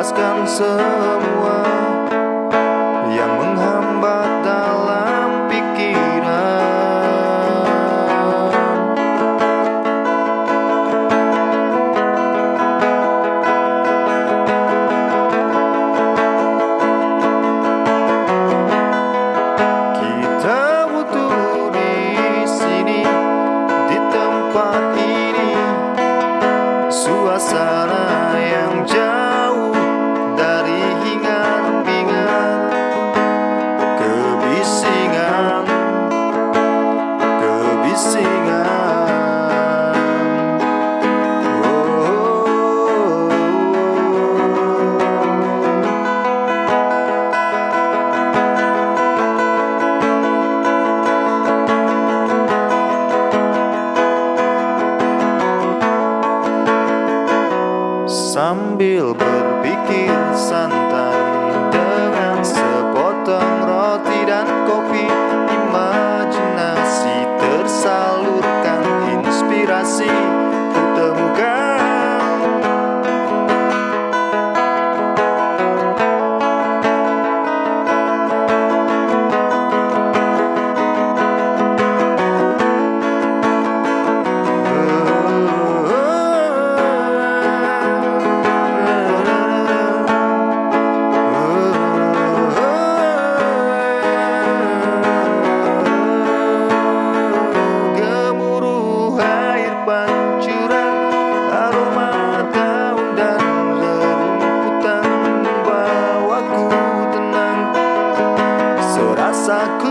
Lepaskan semua Sambil berpikir santai Serasa ku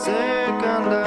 second